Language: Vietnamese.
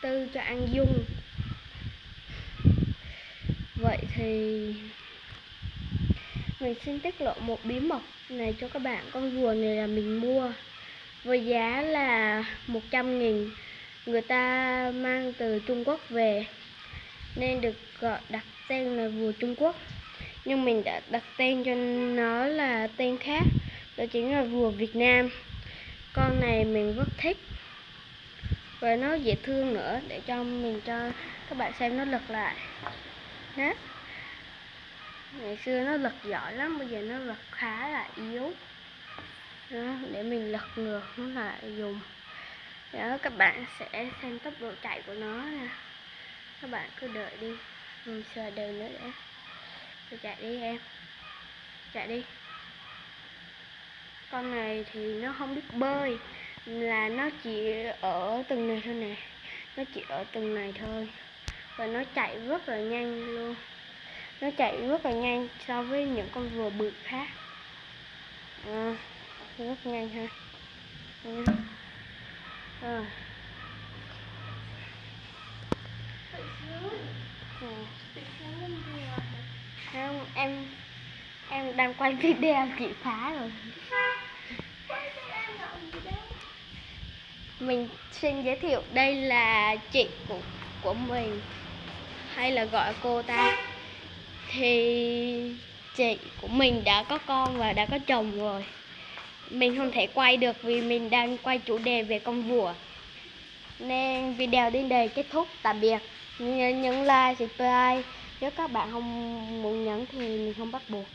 tư cho an dung. Vậy thì mình xin tiết lộ một bí mật này cho các bạn. Con rùa này là mình mua với giá là 100 nghìn. Người ta mang từ Trung Quốc về, nên được gọi đặt tên là rùa Trung Quốc. Nhưng mình đã đặt tên cho nó là tên khác, đó chính là rùa Việt Nam. Con này mình rất thích và nó dễ thương nữa để cho mình cho các bạn xem nó lật lại. Nhé ngày xưa nó lật giỏi lắm bây giờ nó lật khá là yếu. Đó, để mình lật ngược nó lại dùng. Đó các bạn sẽ xem tốc độ chạy của nó nè. Các bạn cứ đợi đi mình sờ đều nữa để tôi chạy đi em. Chạy đi. Con này thì nó không biết bơi là nó chỉ ở từng này thôi nè. Nó chỉ ở từng này thôi. Và nó chạy rất là nhanh luôn. Nó chạy rất là nhanh so với những con rùa bự khác. À, rất nhanh ha. À. không em em đang quay video chị phá rồi. Mình xin giới thiệu, đây là chị của của mình, hay là gọi cô ta. Thì chị của mình đã có con và đã có chồng rồi. Mình không thể quay được vì mình đang quay chủ đề về con vua nên video đến đây kết thúc, tạm biệt. Nhấn like, subscribe. Nếu các bạn không muốn nhấn thì mình không bắt buộc.